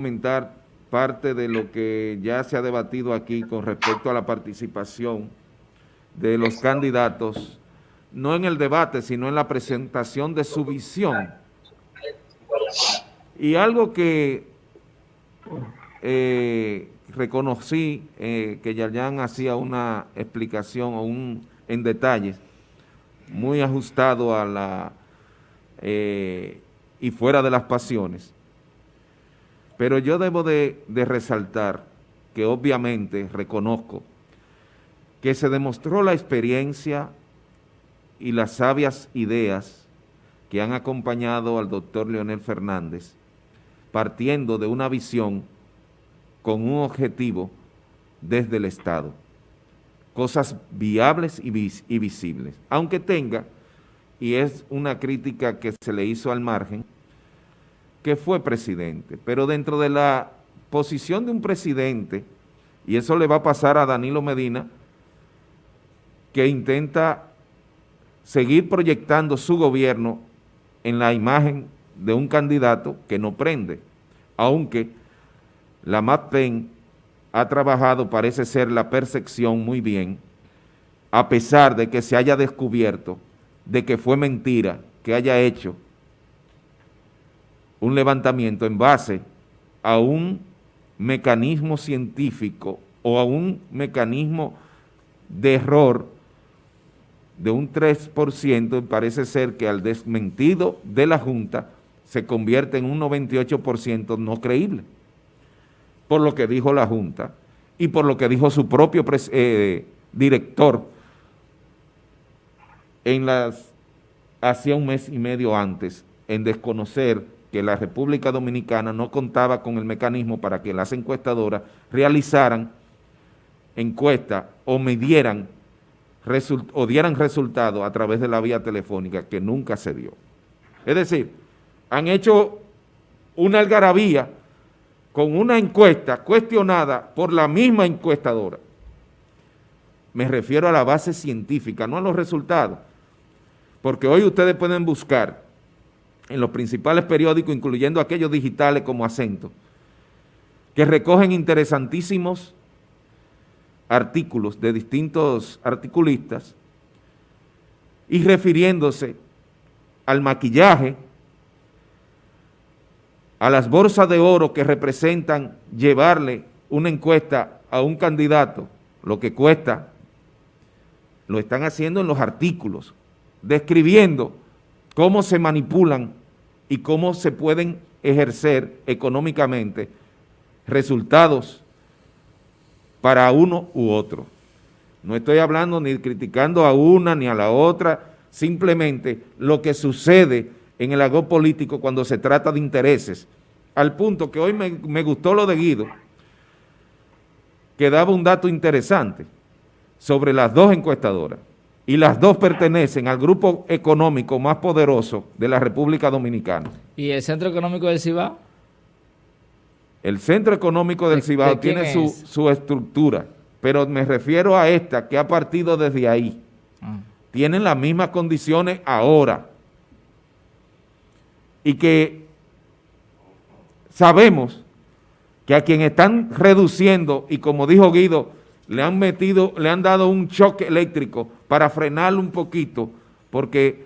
comentar parte de lo que ya se ha debatido aquí con respecto a la participación de los candidatos, no en el debate, sino en la presentación de su visión. Y algo que eh, reconocí eh, que Yayan hacía una explicación o un en detalles muy ajustado a la eh, y fuera de las pasiones. Pero yo debo de, resaltar que obviamente reconozco que se demostró la experiencia y las sabias ideas que han acompañado al doctor Leonel Fernández, partiendo de una visión con un objetivo desde el Estado, cosas viables y visibles, aunque tenga, y es una crítica que se le hizo al margen, que fue presidente, pero dentro de la posición de un presidente, y eso le va a pasar a Danilo Medina, que intenta seguir proyectando su gobierno en la imagen de un candidato que no prende, aunque la MAPEN ha trabajado, parece ser, la percepción muy bien, a pesar de que se haya descubierto de que fue mentira que haya hecho un levantamiento en base a un mecanismo científico o a un mecanismo de error de un 3%, parece ser que al desmentido de la Junta se convierte en un 98% no creíble, por lo que dijo la Junta y por lo que dijo su propio eh, director en las, hacía un mes y medio antes, en desconocer que la República Dominicana no contaba con el mecanismo para que las encuestadoras realizaran encuestas o midieran o dieran resultados a través de la vía telefónica que nunca se dio. Es decir, han hecho una algarabía con una encuesta cuestionada por la misma encuestadora. Me refiero a la base científica, no a los resultados, porque hoy ustedes pueden buscar en los principales periódicos, incluyendo aquellos digitales como Acento, que recogen interesantísimos artículos de distintos articulistas y refiriéndose al maquillaje, a las bolsas de oro que representan llevarle una encuesta a un candidato, lo que cuesta, lo están haciendo en los artículos, describiendo cómo se manipulan y cómo se pueden ejercer económicamente resultados para uno u otro. No estoy hablando ni criticando a una ni a la otra, simplemente lo que sucede en el agro político cuando se trata de intereses, al punto que hoy me, me gustó lo de Guido, que daba un dato interesante sobre las dos encuestadoras, y las dos pertenecen al grupo económico más poderoso de la República Dominicana. ¿Y el Centro Económico del Cibao? El Centro Económico del Cibao tiene su, estructura, pero me refiero a esta que ha partido desde ahí. Ah. Tienen las mismas condiciones ahora. Y que sabemos que a quien están reduciendo, y como dijo Guido, le han metido, le han dado un choque eléctrico para frenarlo un poquito, porque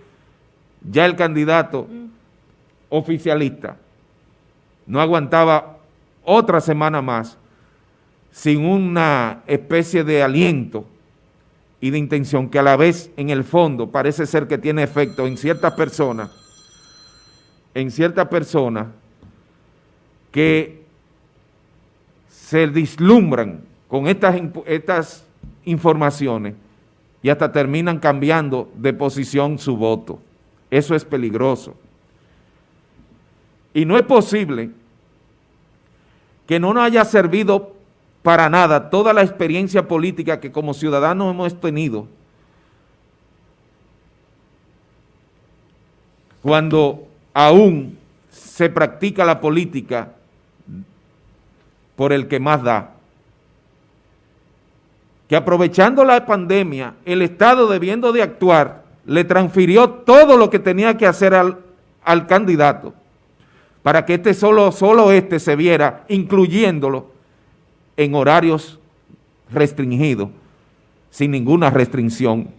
ya el candidato mm. oficialista no aguantaba otra semana más sin una especie de aliento y de intención que a la vez en el fondo parece ser que tiene efecto en ciertas personas, en ciertas personas que se dislumbran con estas, estas informaciones y hasta terminan cambiando de posición su voto. Eso es peligroso. Y no es posible que no nos haya servido para nada toda la experiencia política que como ciudadanos hemos tenido cuando aún se practica la política por el que más da. Que aprovechando la pandemia, el Estado debiendo de actuar, le transfirió todo lo que tenía que hacer al, al candidato para que este solo, solo este se viera, incluyéndolo en horarios restringidos, sin ninguna restricción,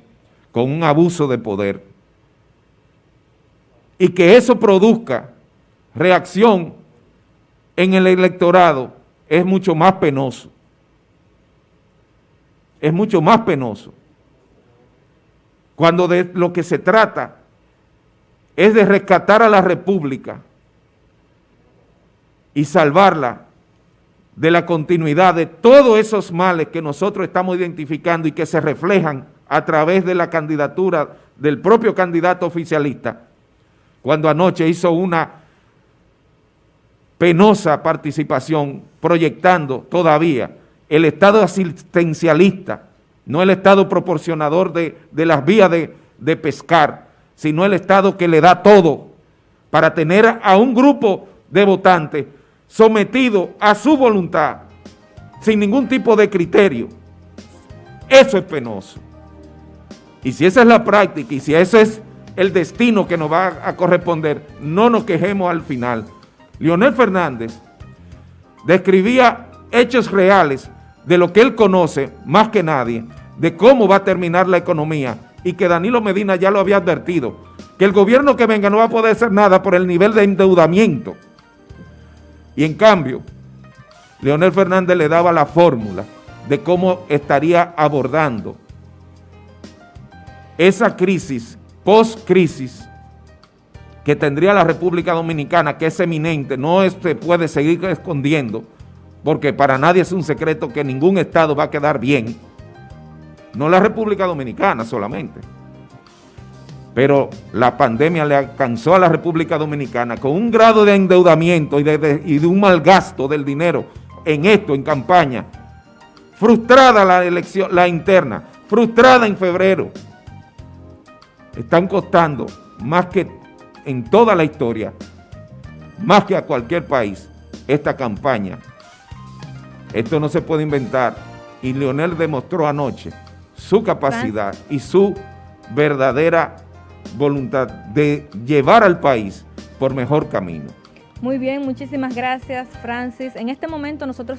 con un abuso de poder. Y que eso produzca reacción en el electorado es mucho más penoso. Es mucho más penoso. Cuando de lo que se trata es de rescatar a la República y salvarla de la continuidad de todos esos males que nosotros estamos identificando y que se reflejan a través de la candidatura del propio candidato oficialista, cuando anoche hizo una penosa participación proyectando todavía el Estado asistencialista, no el Estado proporcionador de, las vías de, de pescar, sino el Estado que le da todo para tener a un grupo de votantes sometido a su voluntad, sin ningún tipo de criterio. Eso es penoso. Y si esa es la práctica y si ese es el destino que nos va a corresponder, no nos quejemos al final. Leonel Fernández describía hechos reales de lo que él conoce más que nadie, de cómo va a terminar la economía y que Danilo Medina ya lo había advertido, que el gobierno que venga no va a poder hacer nada por el nivel de endeudamiento. Y en cambio, Leonel Fernández le daba la fórmula de cómo estaría abordando esa crisis, post-crisis, que tendría la República Dominicana, que es eminente, no se puede seguir escondiendo, porque para nadie es un secreto que ningún Estado va a quedar bien, no la República Dominicana solamente, pero la pandemia le alcanzó a la República Dominicana con un grado de endeudamiento y de, un mal gasto del dinero en esto, en campaña, frustrada la elección, la interna, frustrada en febrero, están costando más que en toda la historia, más que a cualquier país, esta campaña. Esto no se puede inventar y Leonel demostró anoche su capacidad y su verdadera voluntad de llevar al país por mejor camino. Muy bien, muchísimas gracias Francis. En este momento nosotros